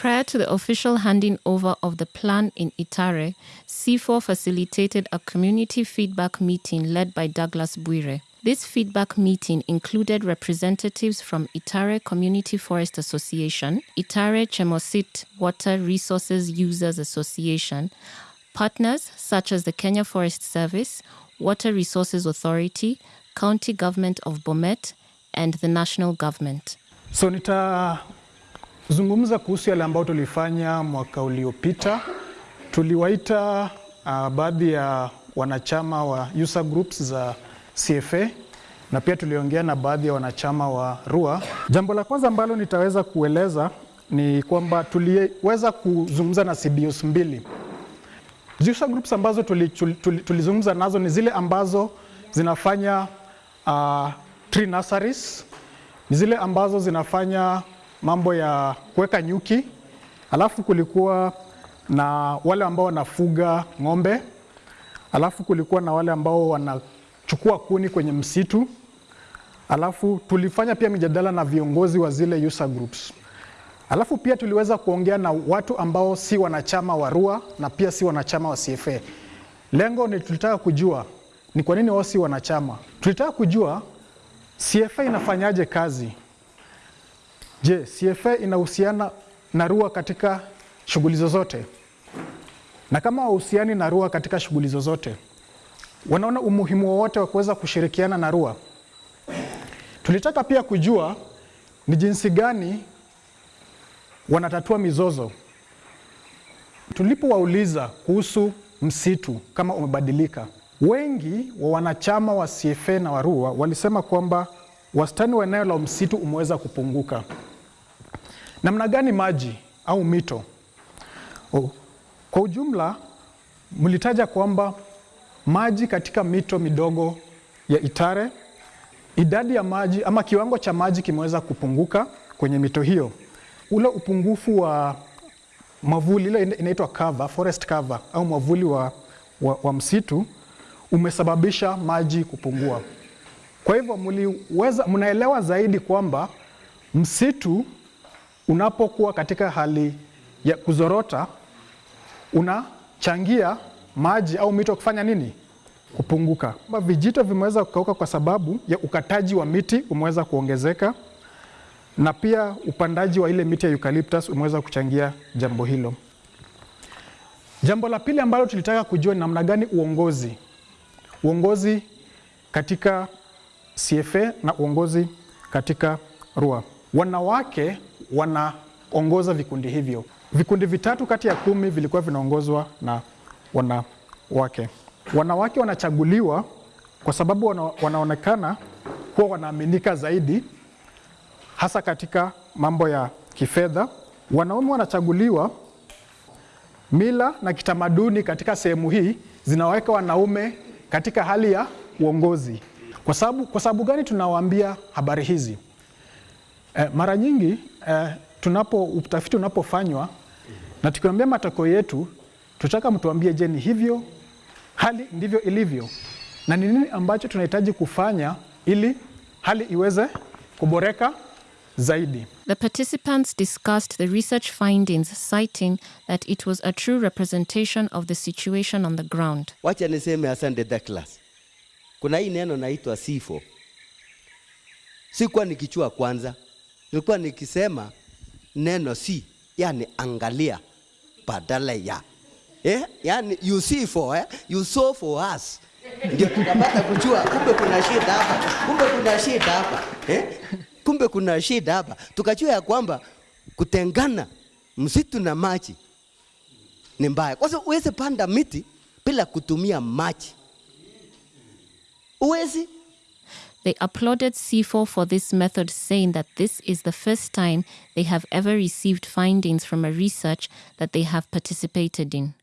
Prior to the official handing over of the plan in Itare, C4 facilitated a community feedback meeting led by Douglas Buire. This feedback meeting included representatives from Itare Community Forest Association, Itare Chemosit Water Resources Users Association, partners such as the Kenya Forest Service, Water Resources Authority, County Government of Bomet, and the national government. So nitazungumza kuhusu yale ambayo tulifanya mwaka uliopita. Tuliwaita uh, baadhi ya wanachama wa user groups za CFA na pia tuliongea na baadhi ya wanachama wa RUA. Jambo la kwanza ambalo nitaweza kueleza ni kwamba tuliweza kuzungumza na CBOs mbili. User groups ambazo tulizungumza tuli, tuli, tuli nazo ni zile ambazo zinafanya uh, tree nurseries, ni zile ambazo zinafanya mambo ya kuweka nyuki, alafu kulikuwa na wale ambao wanafuga ng'ombe, alafu kulikuwa na wale ambao wanachukua kuni kwenye msitu, alafu tulifanya pia mijadala na viongozi wa zile user groups. Alafu pia tuliweza kuongea na watu ambao si wanachama wa RUA na pia si wanachama wa CFA. Lengo ni tulitaka kujua ni kwa nini wao si wanachama. Tulitaka kujua CFA inafanyaje kazi. Je, CFA inahusiana na RUA katika shughuli zozote? Na kama wahusiani na RUA katika shughuli zozote, wanaona umuhimu wowote wa kuweza kushirikiana na RUA? Tulitaka pia kujua ni jinsi gani wanatatua mizozo. Tulipowauliza kuhusu msitu kama umebadilika, wengi wa wanachama wa CFA na wa RUA walisema kwamba wastani wa eneo la msitu umeweza kupunguka. Namna gani maji au mito? Oh, kwa ujumla mlitaja kwamba maji katika mito midogo ya Itare, idadi ya maji ama kiwango cha maji kimeweza kupunguka kwenye mito hiyo. Ule upungufu wa mavuli ile inaitwa cover, forest cover au mwavuli wa, wa, wa msitu umesababisha maji kupungua. Kwa hivyo mliweza, mnaelewa zaidi kwamba msitu unapokuwa katika hali ya kuzorota unachangia maji au mito kufanya nini? Kupunguka. Vijito vimeweza kukauka kwa sababu ya ukataji wa miti umeweza kuongezeka na pia upandaji wa ile miti ya eucalyptus umeweza kuchangia jambo hilo. Jambo la pili ambalo tulitaka kujua ni namna gani uongozi uongozi katika CFA na uongozi katika RUA. Wanawake wanaongoza vikundi hivyo. Vikundi vitatu kati ya kumi vilikuwa vinaongozwa na wanawake. Wanawake wanachaguliwa kwa sababu wana, wanaonekana kuwa wanaaminika zaidi hasa katika mambo ya kifedha. Wanaume wanachaguliwa, mila na kitamaduni katika sehemu hii zinaweka wanaume katika hali ya uongozi. Kwa sababu, kwa sababu gani tunawaambia habari hizi? E, mara nyingi e, tunapo utafiti unapofanywa na tukiambia matokeo yetu, tutaka mtuambie, je, ni hivyo hali ndivyo ilivyo, na ni nini ambacho tunahitaji kufanya ili hali iweze kuboreka zaidi. The participants discussed the research findings, citing that it was a true representation of the situation on the ground. Wacha niseme asante Douglas. Kuna hii neno naitwa sifo. Sikuwa nikichua kwanza, nilikuwa nikisema neno si, yani angalia badala ya eh? Yani you see for eh? you saw for us, ndio tukapata kujua kumbe kuna shida hapa, kumbe kuna shida hapa eh? kumbe kuna shida hapa, tukajua ya kwamba kutengana msitu na maji ni mbaya, kwa sababu uweze panda miti bila kutumia maji, uwezi They applauded C4 for this method, saying that this is the first time they have ever received findings from a research that they have participated in.